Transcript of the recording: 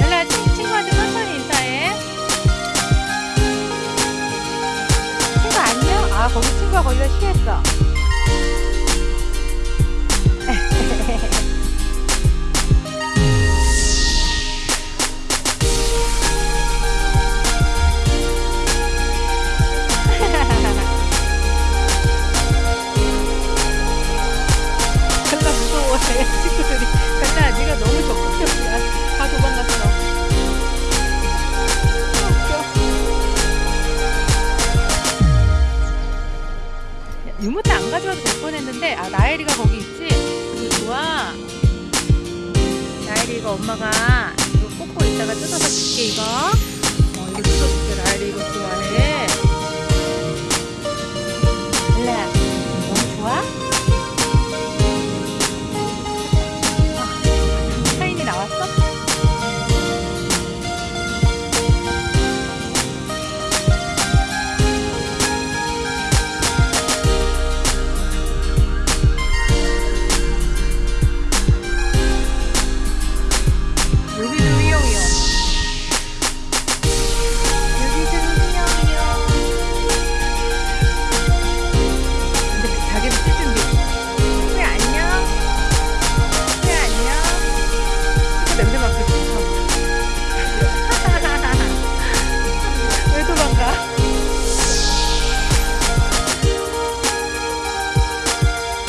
렐라 친- 친구한테 천천히 인사해. 친구 안녕? 아 거기 친구가 거기다 쉬했어. 유모차 안 가져와도 될 뻔했는데 아 나엘이가 거기 있지? 좋아. 나엘이 이거 엄마가 이거 꽂고 있다가 뜯어서 줄게 이거. 어 이거 뜯어줄게 나엘이 이거